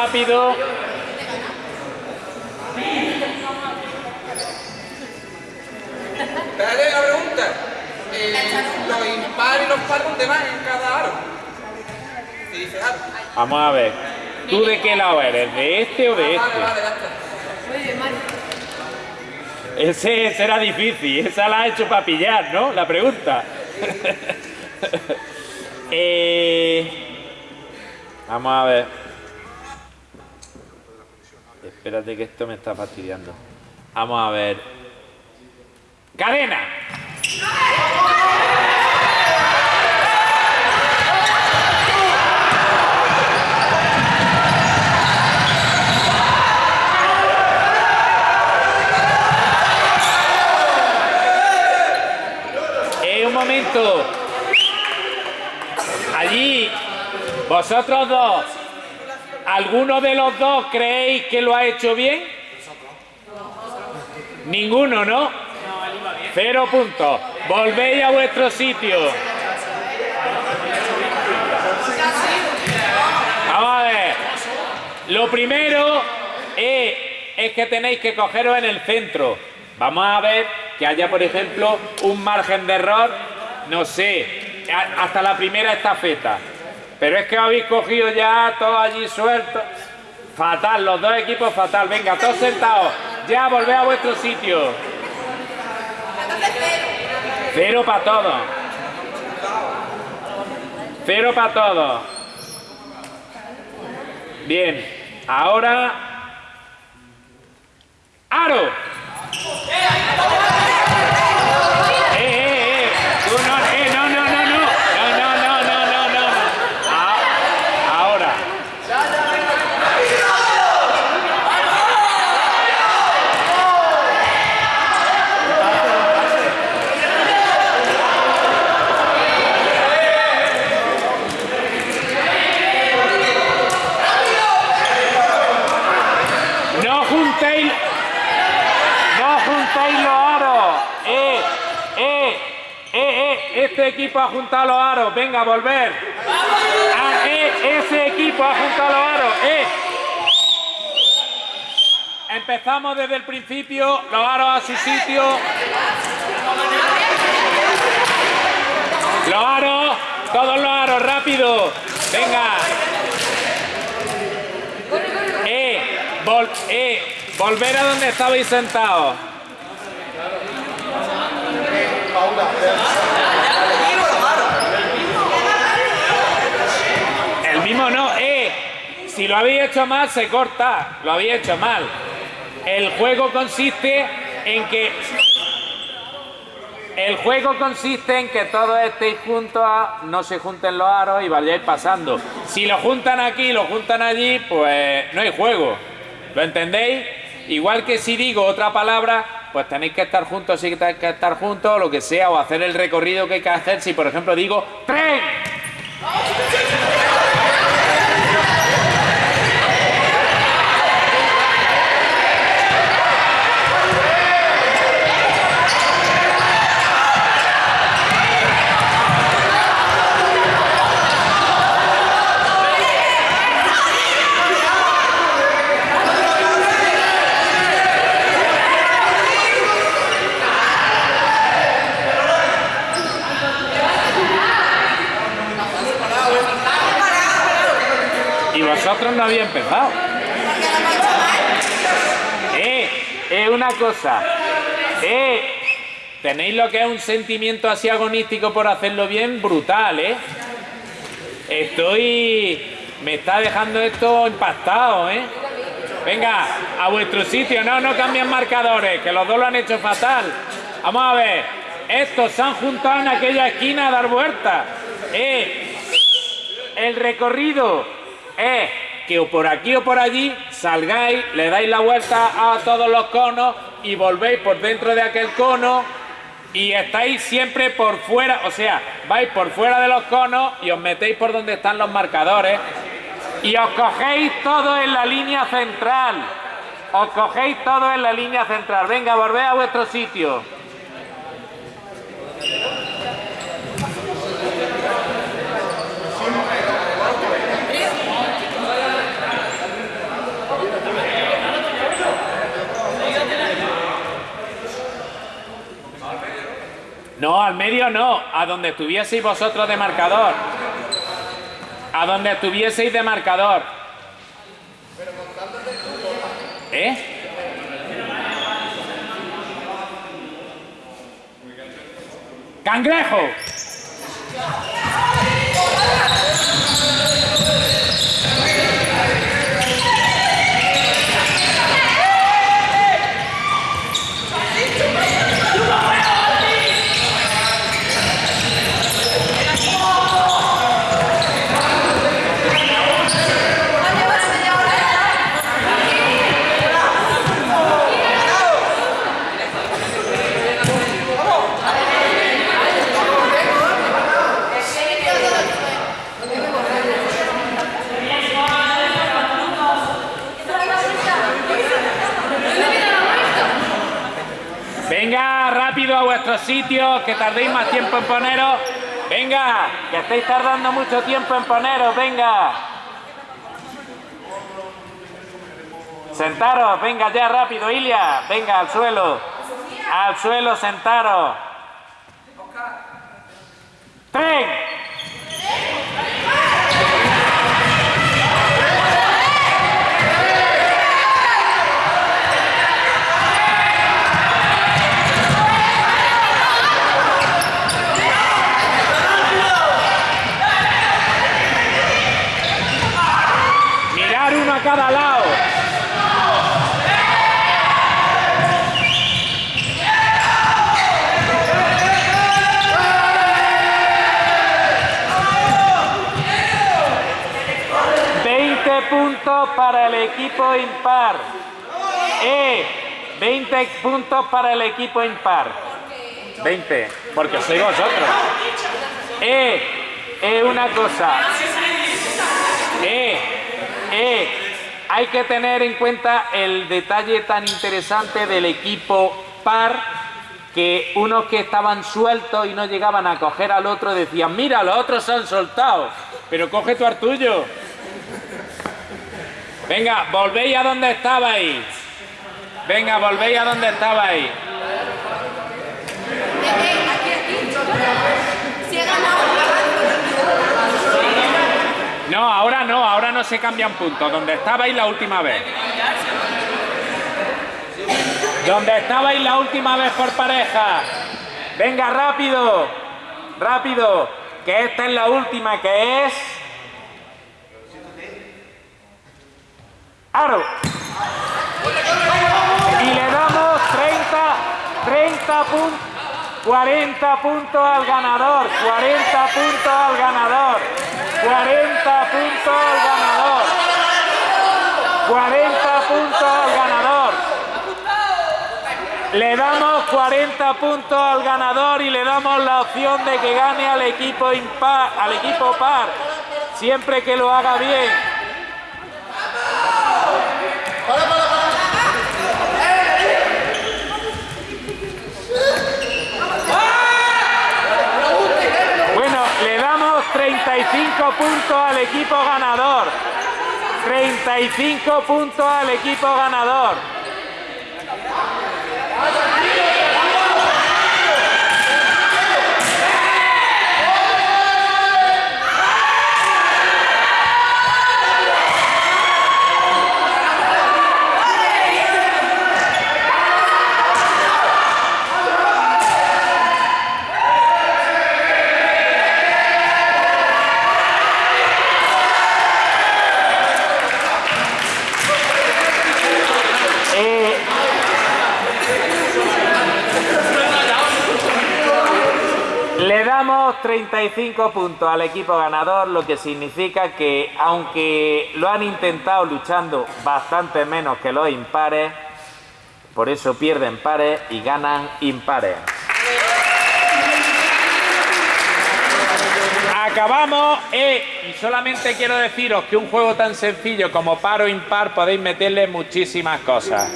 rápido. Dale la pregunta. Eh, los impares y los pares, ¿dónde van en cada aro? ¿Qué dice aro? Vamos a ver. ¿Tú de qué lado eres? ¿De este o de Vale, este? vale, ya está. Ese, ese era difícil, esa la ha hecho para pillar, ¿no? La pregunta. Eh, vamos a ver. Espérate que esto me está fastidiando. Vamos a ver. ¡Cadena! Eh, un momento. Allí, vosotros dos, ¿alguno de los dos creéis que lo ha hecho bien? Ninguno, ¿no? Cero puntos. Volvéis a vuestro sitio. Vamos a ver. Lo primero es, es que tenéis que cogeros en el centro. Vamos a ver que haya, por ejemplo, un margen de error, no sé, hasta la primera estafeta. Pero es que habéis cogido ya todo allí suelto. Fatal, los dos equipos fatal. Venga, todos sentados. Ya, volved a vuestro sitio. Cero para todos. Cero para todos. Bien, ahora... ¡Aro! ¡Eh, eh, eh! Tú no, eh, no, no, no, no. No, no, no, no, no, no. Ah, Ahora. No juntéis. No juntéis los aros. Eh, eh, eh, eh. Este equipo ha juntado los aros. Venga, volver. Ah, eh, ese equipo ha juntado los aros. Eh. Empezamos desde el principio. Los aros a su sitio. Los aros. Todos los aros, rápido. Venga. Eh, eh, volver a donde estabais sentados. El mismo no, eh. Si lo habéis hecho mal, se corta. Lo habéis hecho mal. El juego consiste en que. El juego consiste en que todos estéis juntos, no se junten los aros y vayáis pasando. Si lo juntan aquí y lo juntan allí, pues no hay juego. ¿Lo entendéis? Igual que si digo otra palabra, pues tenéis que estar juntos, sí que tenéis que estar juntos, lo que sea, o hacer el recorrido que hay que hacer. Si por ejemplo digo tren, y vosotros no había empezado. Eh, es una cosa. Eh, tenéis lo que es un sentimiento así agonístico por hacerlo bien, brutal, ¿eh? Estoy. Me está dejando esto impactado, ¿eh? Venga, a vuestro sitio, no, no cambian marcadores, que los dos lo han hecho fatal. Vamos a ver, estos se han juntado en aquella esquina a dar vueltas. Eh, el recorrido es que o por aquí o por allí salgáis, le dais la vuelta a todos los conos y volvéis por dentro de aquel cono y estáis siempre por fuera, o sea, vais por fuera de los conos y os metéis por donde están los marcadores y os cogéis todo en la línea central. Os cogéis todo en la línea central. Venga, volved a vuestro sitio. Medio no, a donde estuvieseis vosotros de marcador. A donde estuvieseis de marcador. ¿Eh? ¡Cangrejo! Venga, rápido sitios, que tardéis más tiempo en poneros. Venga, que estáis tardando mucho tiempo en poneros, venga. Sentaros, venga ya rápido, Ilia. Venga, al suelo. Al suelo, sentaros. ¡Tren! Mirar uno a cada lado. Veinte puntos para el equipo impar. Eh, 20 puntos para el equipo impar. 20, porque sois vosotros. Eh, eh, una cosa. Eh, eh, hay que tener en cuenta el detalle tan interesante del equipo par que unos que estaban sueltos y no llegaban a coger al otro decían, mira, los otros se han soltado, pero coge tu artullo. Venga, volvéis a donde estabais. Venga, volvéis a donde estabais. No, ahora no, ahora no se cambian puntos. Donde estabais la última vez. Donde estabais la última vez por pareja. Venga, rápido. Rápido. Que esta es la última, que es... Aro. Y le damos 30, 30 puntos. 40 puntos al ganador, 40 puntos al ganador, 40 puntos al ganador, 40 puntos al ganador. Le damos 40 puntos al ganador y le damos la opción de que gane al equipo impar, al equipo par, siempre que lo haga bien. Bueno, le damos 35 puntos al equipo ganador. 35 puntos al equipo ganador. Eh, Le damos 35 puntos al equipo ganador, lo que significa que aunque lo han intentado luchando bastante menos que los impares, por eso pierden pares y ganan impares. Acabamos eh, y solamente quiero deciros que un juego tan sencillo como par o impar podéis meterle muchísimas cosas.